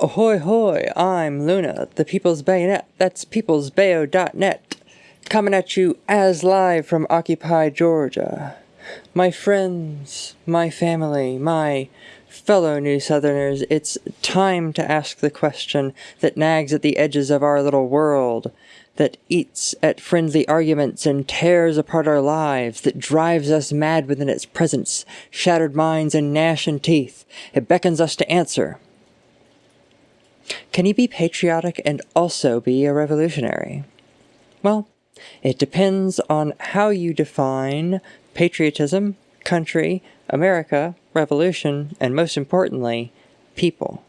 Ahoy hoy, I'm Luna, the People's Bayonet, that's peoplesbayo.net, coming at you as live from Occupy, Georgia. My friends, my family, my fellow New Southerners, it's time to ask the question that nags at the edges of our little world, that eats at friendly arguments and tears apart our lives, that drives us mad within its presence, shattered minds and gnashing teeth. It beckons us to answer. Can you be patriotic and also be a revolutionary? Well, it depends on how you define patriotism, country, America, revolution, and most importantly, people.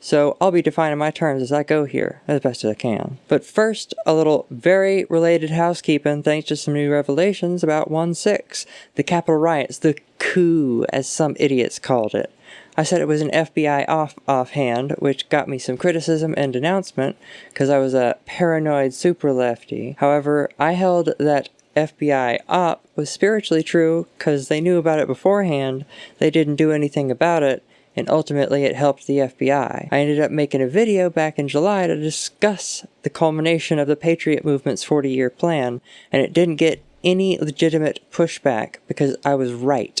So I'll be defining my terms as I go here, as best as I can. But first, a little very related housekeeping thanks to some new revelations about 1-6, the Capitol riots, the coup, as some idiots called it. I said it was an FBI off offhand, which got me some criticism and denouncement because I was a paranoid super lefty. However, I held that FBI op was spiritually true because they knew about it beforehand, they didn't do anything about it, and ultimately it helped the FBI. I ended up making a video back in July to discuss the culmination of the Patriot Movement's 40 year plan, and it didn't get any legitimate pushback because I was right.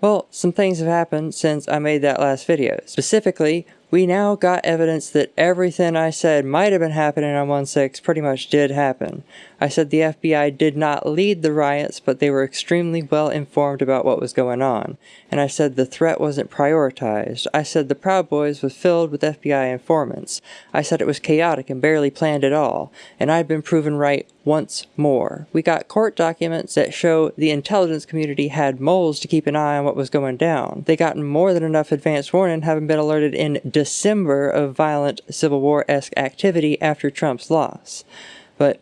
Well, some things have happened since I made that last video. Specifically, we now got evidence that everything I said might have been happening on 1-6 pretty much did happen. I said the FBI did not lead the riots, but they were extremely well informed about what was going on. And I said the threat wasn't prioritized. I said the Proud Boys was filled with FBI informants. I said it was chaotic and barely planned at all. And I'd been proven right once more. We got court documents that show the intelligence community had moles to keep an eye on what was going down. They got more than enough advance warning having been alerted in December of violent Civil War-esque activity after Trump's loss. But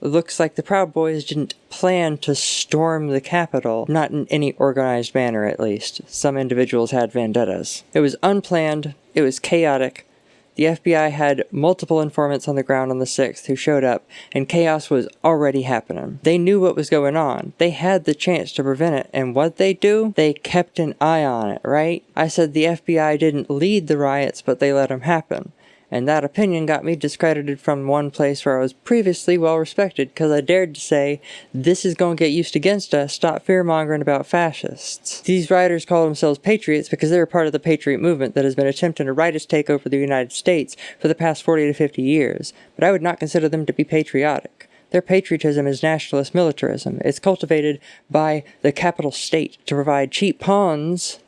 looks like the Proud Boys didn't plan to storm the Capitol, not in any organized manner at least. Some individuals had vendettas. It was unplanned, it was chaotic, the FBI had multiple informants on the ground on the 6th who showed up, and chaos was already happening. They knew what was going on. They had the chance to prevent it, and what they do? They kept an eye on it, right? I said the FBI didn't lead the riots, but they let them happen and that opinion got me discredited from one place where I was previously well respected because I dared to say, this is going to get used against us, stop fear-mongering about fascists. These writers call themselves patriots because they're part of the patriot movement that has been attempting to rightist take over the United States for the past 40 to 50 years, but I would not consider them to be patriotic. Their patriotism is nationalist militarism. It's cultivated by the capital state to provide cheap pawns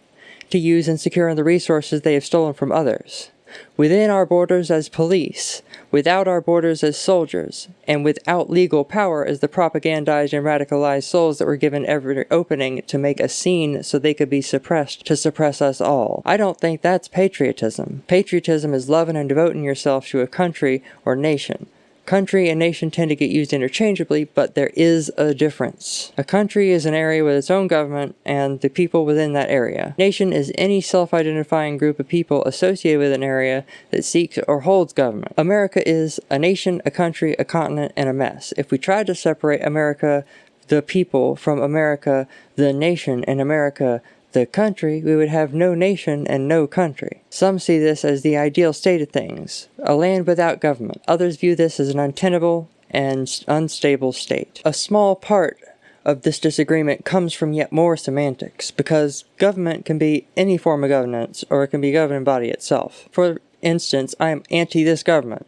to use in securing the resources they have stolen from others within our borders as police, without our borders as soldiers, and without legal power as the propagandized and radicalized souls that were given every opening to make a scene so they could be suppressed to suppress us all. I don't think that's patriotism. Patriotism is loving and devoting yourself to a country or nation. Country and nation tend to get used interchangeably, but there is a difference. A country is an area with its own government and the people within that area. Nation is any self-identifying group of people associated with an area that seeks or holds government. America is a nation, a country, a continent, and a mess. If we tried to separate America the people from America, the nation, and America, the country, we would have no nation and no country. Some see this as the ideal state of things, a land without government. Others view this as an untenable and unstable state. A small part of this disagreement comes from yet more semantics, because government can be any form of governance, or it can be governing body itself. For instance, I am anti this government,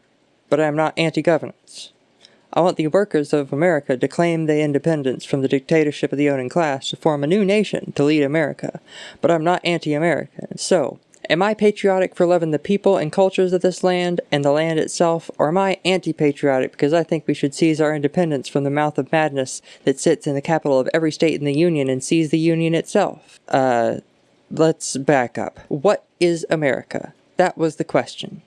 but I am not anti-governance. I want the workers of America to claim their independence from the dictatorship of the owning class to form a new nation to lead America, but I'm not anti-American. So, am I patriotic for loving the people and cultures of this land and the land itself, or am I anti-patriotic because I think we should seize our independence from the mouth of madness that sits in the capital of every state in the Union and seize the Union itself? Uh, let's back up. What is America? That was the question.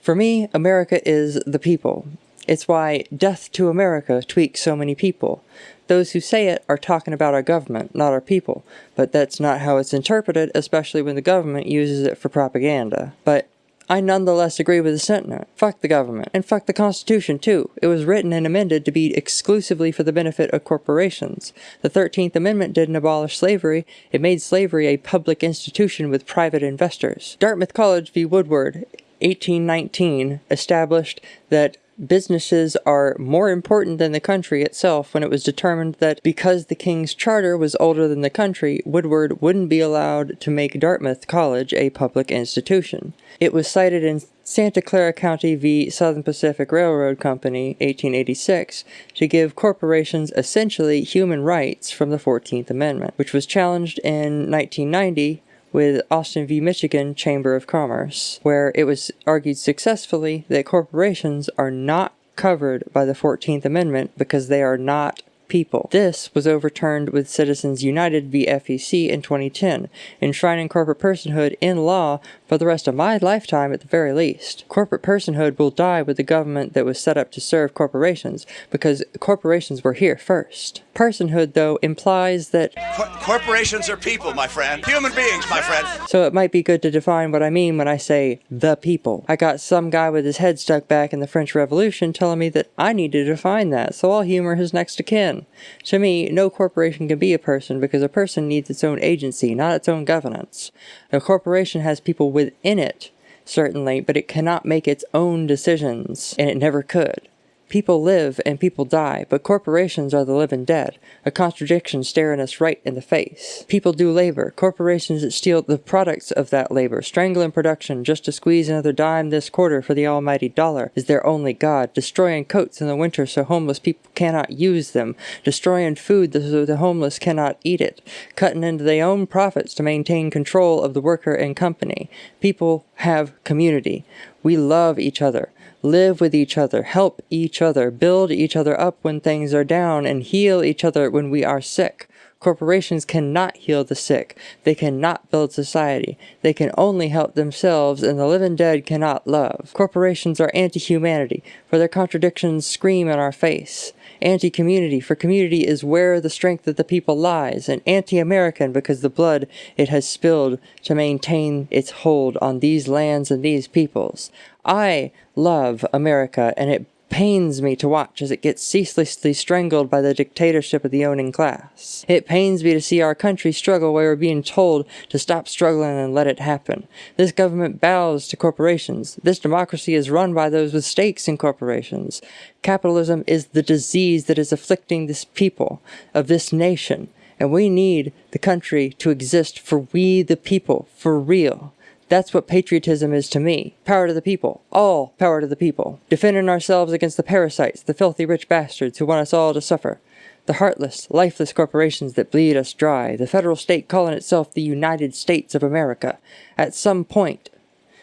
For me, America is the people. It's why death to America tweaks so many people. Those who say it are talking about our government, not our people, but that's not how it's interpreted, especially when the government uses it for propaganda. But I nonetheless agree with the sentiment. Fuck the government. And fuck the Constitution, too. It was written and amended to be exclusively for the benefit of corporations. The 13th Amendment didn't abolish slavery, it made slavery a public institution with private investors. Dartmouth College v. Woodward 1819 established that businesses are more important than the country itself when it was determined that because the king's charter was older than the country, Woodward wouldn't be allowed to make Dartmouth College a public institution. It was cited in Santa Clara County v. Southern Pacific Railroad Company, 1886, to give corporations essentially human rights from the 14th Amendment, which was challenged in 1990 with Austin v. Michigan Chamber of Commerce, where it was argued successfully that corporations are not covered by the 14th Amendment because they are not people. This was overturned with Citizens United v. FEC in 2010, enshrining corporate personhood in law for the rest of my lifetime at the very least. Corporate personhood will die with the government that was set up to serve corporations, because corporations were here first. Personhood, though, implies that Cor corporations are people, my friend. Human beings, my friend. So it might be good to define what I mean when I say the people. I got some guy with his head stuck back in the French Revolution telling me that I need to define that, so I'll humor his next of kin. To me, no corporation can be a person because a person needs its own agency, not its own governance. A corporation has people within it, certainly, but it cannot make its own decisions, and it never could. People live and people die, but corporations are the living dead, a contradiction staring us right in the face. People do labor, corporations that steal the products of that labor, strangling production just to squeeze another dime this quarter for the almighty dollar, is their only god, destroying coats in the winter so homeless people cannot use them, destroying food so the homeless cannot eat it, cutting into their own profits to maintain control of the worker and company. People have community. We love each other live with each other, help each other, build each other up when things are down, and heal each other when we are sick. Corporations cannot heal the sick. They cannot build society. They can only help themselves, and the living dead cannot love. Corporations are anti-humanity, for their contradictions scream in our face. Anti-community, for community is where the strength of the people lies, and anti-American because the blood it has spilled to maintain its hold on these lands and these peoples. I love America, and it pains me to watch as it gets ceaselessly strangled by the dictatorship of the owning class. It pains me to see our country struggle where we're being told to stop struggling and let it happen. This government bows to corporations. This democracy is run by those with stakes in corporations. Capitalism is the disease that is afflicting this people of this nation. And we need the country to exist for we the people, for real. That's what patriotism is to me. Power to the people. All power to the people. Defending ourselves against the parasites, the filthy rich bastards who want us all to suffer. The heartless, lifeless corporations that bleed us dry. The federal state calling itself the United States of America. At some point,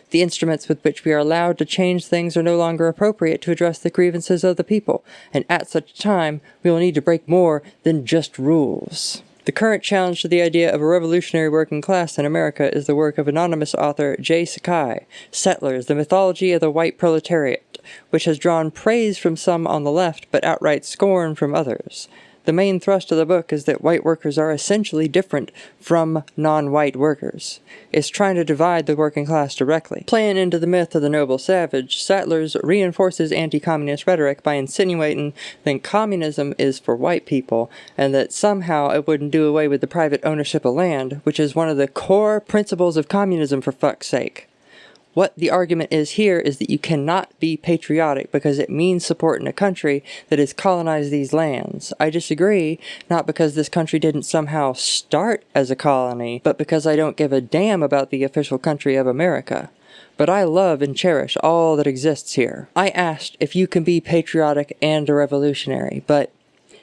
the instruments with which we are allowed to change things are no longer appropriate to address the grievances of the people, and at such time we will need to break more than just rules. The current challenge to the idea of a revolutionary working class in America is the work of anonymous author J. Sakai, Settlers, the Mythology of the White Proletariat, which has drawn praise from some on the left but outright scorn from others. The main thrust of the book is that white workers are essentially different from non-white workers. It's trying to divide the working class directly. Playing into the myth of the noble savage, Settlers reinforces anti-communist rhetoric by insinuating that communism is for white people, and that somehow it wouldn't do away with the private ownership of land, which is one of the core principles of communism for fuck's sake. What the argument is here is that you cannot be patriotic because it means supporting a country that has colonized these lands. I disagree, not because this country didn't somehow start as a colony, but because I don't give a damn about the official country of America. But I love and cherish all that exists here. I asked if you can be patriotic and a revolutionary, but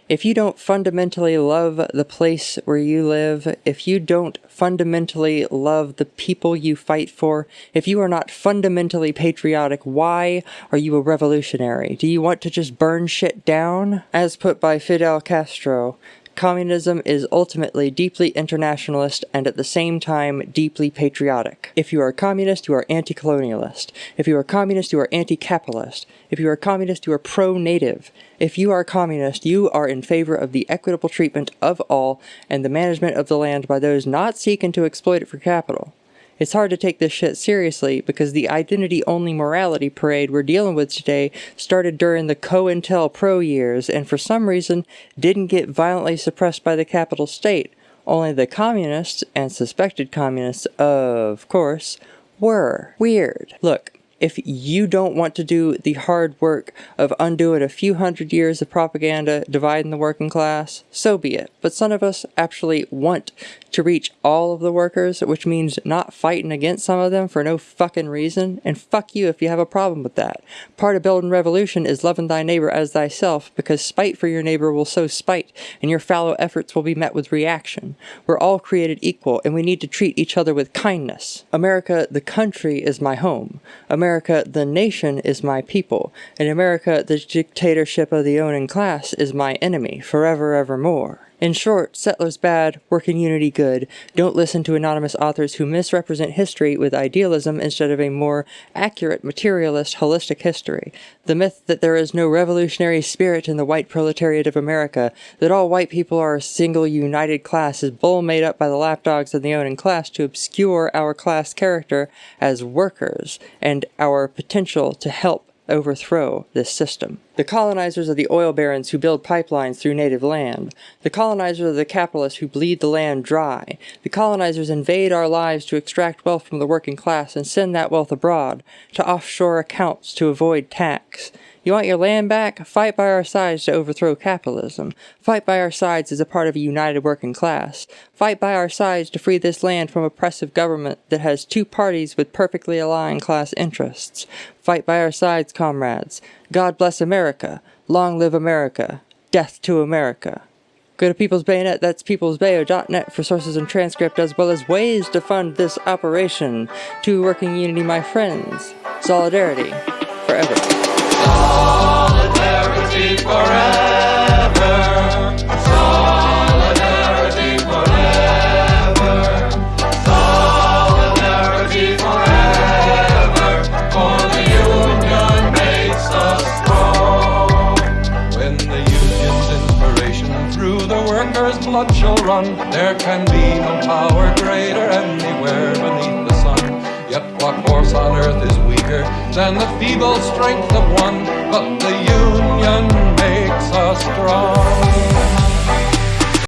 if you don't fundamentally love the place where you live, if you don't fundamentally love the people you fight for, if you are not fundamentally patriotic, why are you a revolutionary? Do you want to just burn shit down? As put by Fidel Castro, Communism is ultimately deeply internationalist and at the same time deeply patriotic. If you are a communist, you are anti-colonialist. If you are a communist, you are anti-capitalist. If you are a communist, you are pro-native. If you are a communist, you are in favor of the equitable treatment of all and the management of the land by those not seeking to exploit it for capital. It's hard to take this shit seriously because the identity only morality parade we're dealing with today started during the COINTELPRO years and for some reason didn't get violently suppressed by the capital state. Only the communists, and suspected communists, of course, were. Weird. Look, if you don't want to do the hard work of undoing a few hundred years of propaganda dividing the working class, so be it. But some of us actually want to reach all of the workers, which means not fighting against some of them for no fucking reason. And fuck you if you have a problem with that. Part of building revolution is loving thy neighbor as thyself, because spite for your neighbor will sow spite, and your fallow efforts will be met with reaction. We're all created equal, and we need to treat each other with kindness. America, the country, is my home. America, the nation, is my people. In America, the dictatorship of the owning class, is my enemy, forever evermore. In short, settlers bad, working unity good. Don't listen to anonymous authors who misrepresent history with idealism instead of a more accurate materialist holistic history. The myth that there is no revolutionary spirit in the white proletariat of America, that all white people are a single united class is bull made up by the lapdogs of the owning class to obscure our class character as workers and our potential to help overthrow this system. The colonizers are the oil barons who build pipelines through native land. The colonizers are the capitalists who bleed the land dry. The colonizers invade our lives to extract wealth from the working class and send that wealth abroad, to offshore accounts to avoid tax. You want your land back? Fight by our sides to overthrow capitalism. Fight by our sides as a part of a united working class. Fight by our sides to free this land from oppressive government that has two parties with perfectly aligned class interests. Fight by our sides, comrades. God bless America. Long live America. Death to America. Go to People's Bayonet, that's peoplesbayo.net for sources and transcript as well as ways to fund this operation. To working unity, my friends. Solidarity. Forever. Solidarity forever. Solidarity forever. Solidarity forever. For the union makes us strong. When the union's inspiration through the workers' blood shall run, there can be no power greater anywhere beneath the sun. Yet what force on earth is weaker than the feeble strength of one? But the us strong.